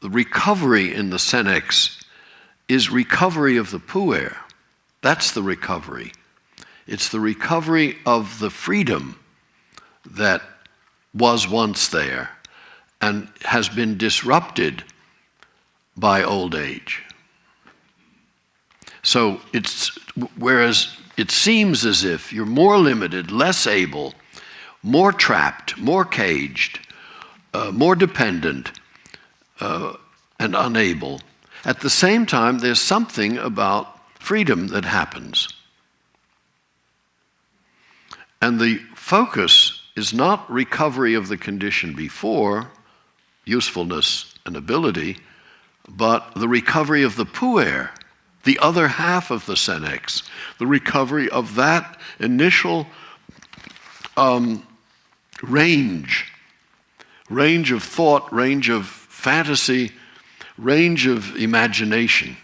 the recovery in the senex is recovery of the puer. That's the recovery. It's the recovery of the freedom that was once there and has been disrupted by old age. So it's whereas it seems as if you're more limited, less able, more trapped, more caged, uh, more dependent, uh, and unable. At the same time, there's something about freedom that happens. And the focus is not recovery of the condition before, usefulness and ability, but the recovery of the puer, the other half of the senex, the recovery of that initial um, range, range of thought, range of fantasy, range of imagination.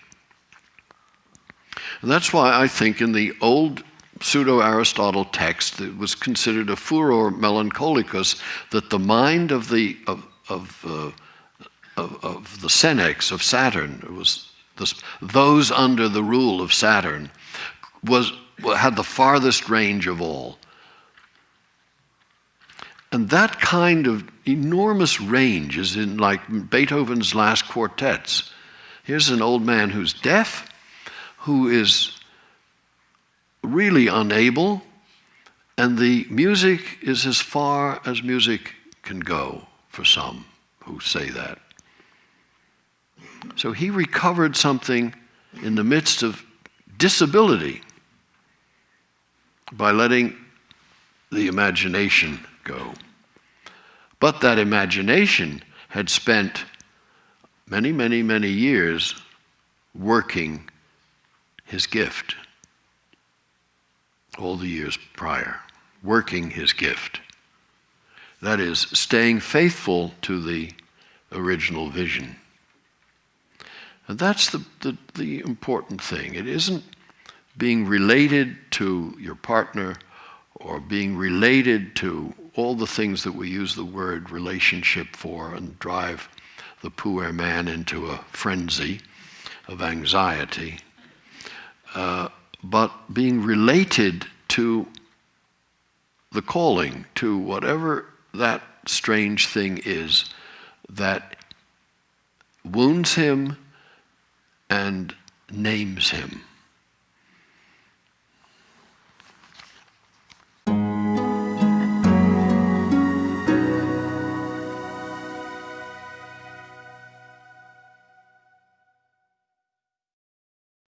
And that's why I think in the old pseudo-Aristotle text, it was considered a furor melancholicus, that the mind of the, of, of, uh, of, of, the senex, of Saturn, was this, those under the rule of Saturn, was, had the farthest range of all. And that kind of enormous range in like Beethoven's last quartets. Here's an old man who's deaf, who is really unable, and the music is as far as music can go for some who say that. So he recovered something in the midst of disability by letting the imagination go. But that imagination had spent many, many, many years working his gift. All the years prior, working his gift. That is, staying faithful to the original vision. And that's the, the, the important thing. It isn't being related to your partner or being related to all the things that we use the word relationship for and drive the poor man into a frenzy of anxiety, uh, but being related to the calling, to whatever that strange thing is that wounds him and names him.